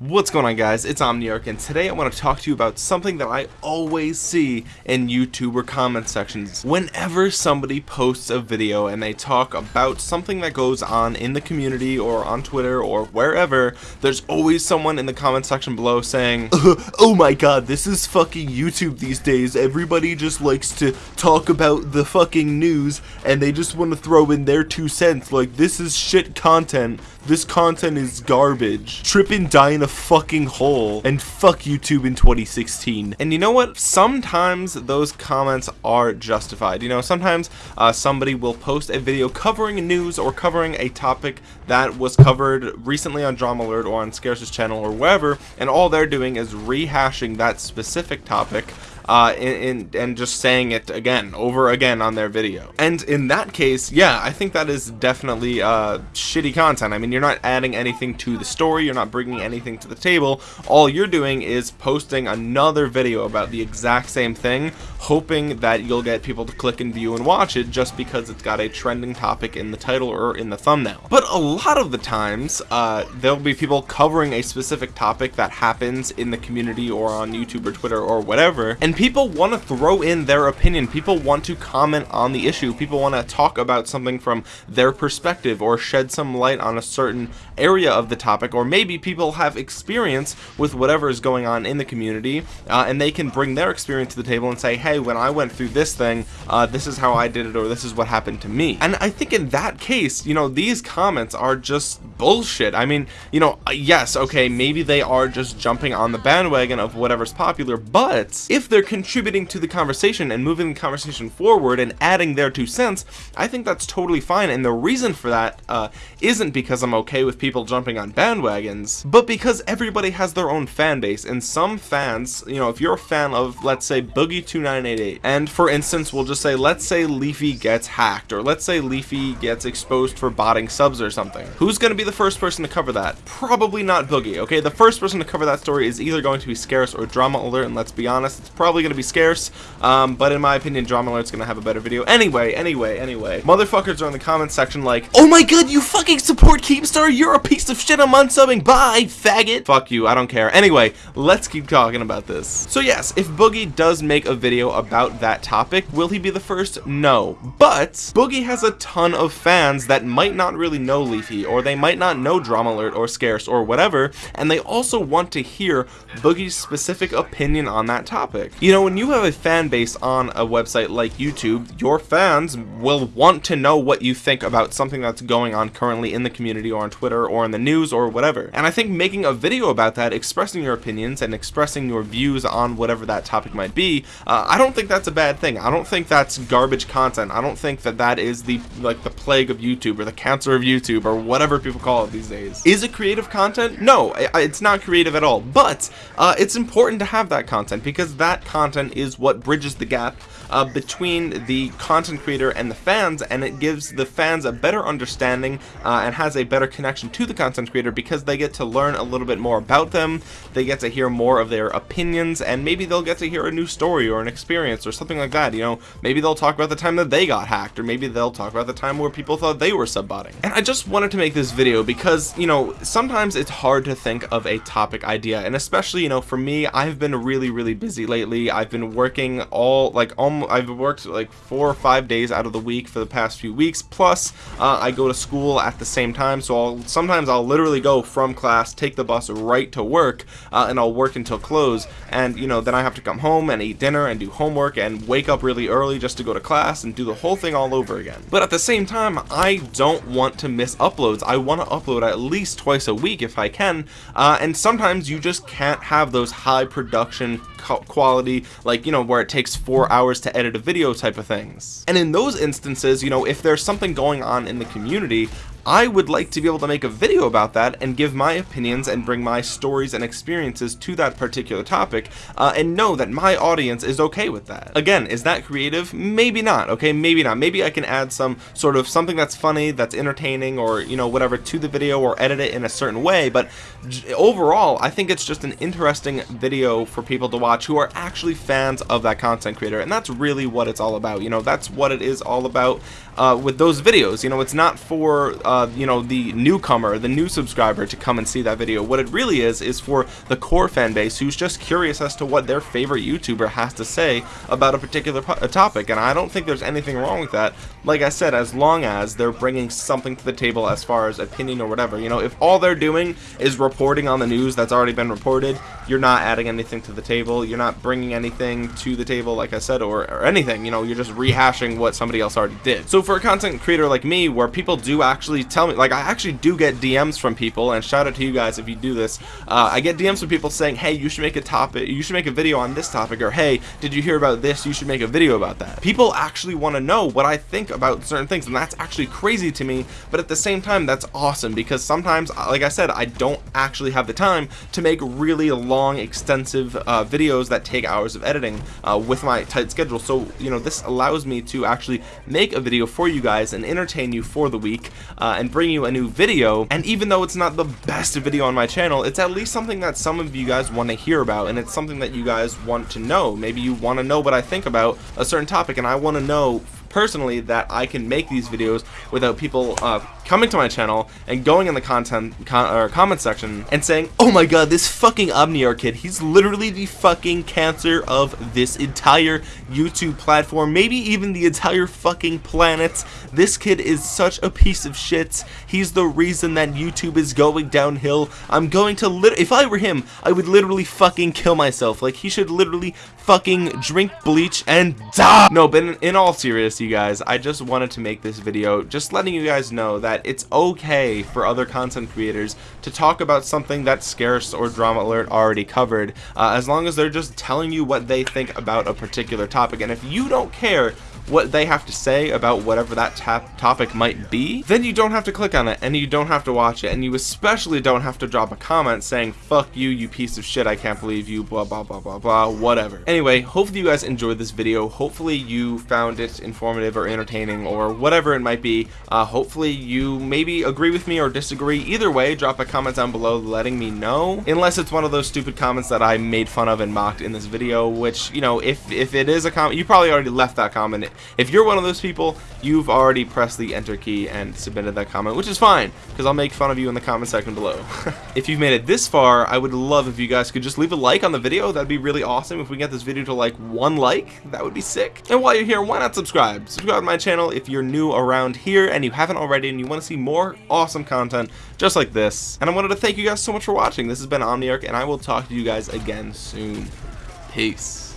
What's going on guys, it's Omniarch and today I want to talk to you about something that I always see in YouTuber comment sections. Whenever somebody posts a video and they talk about something that goes on in the community or on Twitter or wherever, there's always someone in the comment section below saying, uh-huh, Oh my god, this is fucking YouTube these days, everybody just likes to talk about the fucking news and they just want to throw in their two cents. Like this is shit content, this content is garbage. Trip and die in a fucking hole. And fuck YouTube in 2016. And you know what? Sometimes those comments are justified. You know, sometimes uh, somebody will post a video covering news or covering a topic that was covered recently on Drama Alert or on Scarce's channel or wherever, and all they're doing is rehashing that specific topic uh, in, in, and just saying it again, over again on their video. And in that case, yeah, I think that is definitely uh, shitty content. I mean, you're not adding anything to the story, you're not bringing anything to the table. All you're doing is posting another video about the exact same thing, hoping that you'll get people to click and view and watch it just because it's got a trending topic in the title or in the thumbnail. But a lot of the times, uh, there'll be people covering a specific topic that happens in the community or on YouTube or Twitter or whatever, and people want to throw in their opinion. People want to comment on the issue. People want to talk about something from their perspective or shed some light on a certain area of the topic. Or maybe people have experience with whatever is going on in the community uh, and they can bring their experience to the table and say, hey, when I went through this thing, uh, this is how I did it or this is what happened to me. And I think in that case, you know, these comments are just bullshit. I mean, you know, yes, okay, maybe they are just jumping on the bandwagon of whatever's popular, but if they're contributing to the conversation and moving the conversation forward and adding their two cents, I think that's totally fine. And the reason for that uh, not because I'm okay with people jumping on bandwagons, but because everybody has their own fan base. And some fans, you know, if you're a fan of, let's say, Boogie2988, and for instance, we'll just say, let's say Leafy gets hacked, or let's say Leafy gets exposed for botting subs or something. Who's going to be the first person to cover that? Probably not Boogie, okay? The first person to cover that story is either going to be Scarce or Drama Alert, and let's be honest, it's probably going to be scarce, um, but in my opinion, Drama Alert's going to have a better video. Anyway, anyway, anyway. Motherfuckers are in the comments section like, Oh my god, you fucking support Keemstar? You're a piece of shit, I'm unsubbing. Bye, faggot. Fuck you, I don't care. Anyway, let's keep talking about this. So yes, if Boogie does make a video about that topic, will he be the first? No. But, Boogie has a ton of fans that might not really know Leafy, or they might not know Drama Alert or Scarce or whatever, and they also want to hear Boogie's specific opinion on that topic. You know, when you have a fan base on a website like YouTube, your fans will want to know what you think about something that's going on currently in the community or on Twitter or in the news or whatever. And I think making a video about that, expressing your opinions and expressing your views on whatever that topic might be, uh, I don't think that's a bad thing. I don't think that's garbage content. I don't think that that is the like the plague of YouTube or the cancer of YouTube or whatever people call it these days. Is it creative content? No, it's not creative at all. But uh, it's important to have that content because that content is what bridges the gap uh, between the content creator and the fans and it gives the fans a better understanding uh, and has a better connection to the content creator because they get to learn a little bit more about them. They get to hear more of their opinions and maybe they'll get to hear a new story or an experience or something like that you know. Maybe they'll talk about the time that they got hacked or maybe they'll talk about the time where people thought they were subbotting. And I just wanted to make this video because you know sometimes it's hard to think of a topic idea and especially you know for me I've been really really busy lately. I've been working all like almost I've worked like four or five days out of the week for the past few weeks. Plus, uh, I go to school at the same time, so I'll sometimes I'll literally go from class, take the bus right to work, uh, and I'll work until close. And you know, then I have to come home and eat dinner and do homework and wake up really early just to go to class and do the whole thing all over again. But at the same time, I don't want to miss uploads. I want to upload at least twice a week if I can. Uh, and sometimes you just can't have those high production quality, like you know, where it takes four hours to edit a video type of things. And in those instances, you know, if there's something going on in the community, I would like to be able to make a video about that and give my opinions and bring my stories and experiences to that particular topic uh, and know that my audience is okay with that. Again, is that creative? Maybe not, okay? Maybe not. Maybe I can add some sort of something that's funny, that's entertaining, or, you know, whatever to the video or edit it in a certain way, but overall, I think it's just an interesting video for people to watch who are actually fans of that content creator, and that's really what it's all about. You know, that's what it is all about. uh, with those videos you know it's not for uh, Uh, you know the newcomer the new subscriber to come and see that video. What it really is is for the core fan base who's just curious as to what their favorite YouTuber has to say about a particular topic. And I don't think there's anything wrong with that. Like I said as long as they're bringing something to the table as far as opinion or whatever. You know if all they're doing is reporting on the news that's already been reported you're not adding anything to the table. You're not bringing anything to the table like I said or, or anything. You know you're just rehashing what somebody else already did. So for a content creator like me where people do actually tell me like I actually do get DMs from people and shout out to you guys if you do this. Uh, I get DMs from people saying hey you should make a topic you should make a video on this topic or hey did you hear about this? You should make a video about that. People actually want to know what I think about certain things and that's actually crazy to me but at the same time that's awesome because sometimes like I said I don't actually have the time to make really long extensive uh, videos that take hours of editing uh, with my tight schedule. So you know this allows me to actually make a video for you guys and entertain you for the week. Uh, Uh, and bring you a new video. And even though it's not the best video on my channel it's at least something that some of you guys want to hear about and it's something that you guys want to know. Maybe you want to know what I think about a certain topic and I want to know personally that I can make these videos without people uh, coming to my channel and going in the content con or comment section and saying, oh my god, this fucking Omniarch kid, he's literally the fucking cancer of this entire YouTube platform, maybe even the entire fucking planet. This kid is such a piece of shit. He's the reason that YouTube is going downhill. I'm going to lit- if I were him, I would literally fucking kill myself. Like, he should literally fucking drink bleach and die. No, but in, in all seriousness, you guys, I just wanted to make this video just letting you guys know that it's okay for other content creators to talk about something that Scarce or Drama Alert already covered, uh, as long as they're just telling you what they think about a particular topic. And if you don't care what they have to say about whatever that topic might be, then you don't have to click on it and you don't have to watch it and you especially don't have to drop a comment saying fuck you you piece of shit I can't believe you blah blah blah blah blah whatever. Anyway, hopefully you guys enjoyed this video. Hopefully you found it informative or entertaining or whatever it might be. Uh, hopefully you maybe agree with me or disagree. Either way, drop a comment down below letting me know. Unless it's one of those stupid comments that I made fun of and mocked in this video, which, you know, if, if it is a comment, you probably already left that comment if you're one of those people, you've already pressed the enter key and submitted that comment, which is fine, because I'll make fun of you in the comment section below. if you've made it this far, I would love if you guys could just leave a like on the video. That'd be really awesome. If we get this video to like one like, that would be sick. And while you're here, why not subscribe? Subscribe to my channel if you're new around here and you haven't already and you want to see more awesome content just like this. And I wanted to thank you guys so much for watching. This has been Omniarch, and I will talk to you guys again soon. Peace.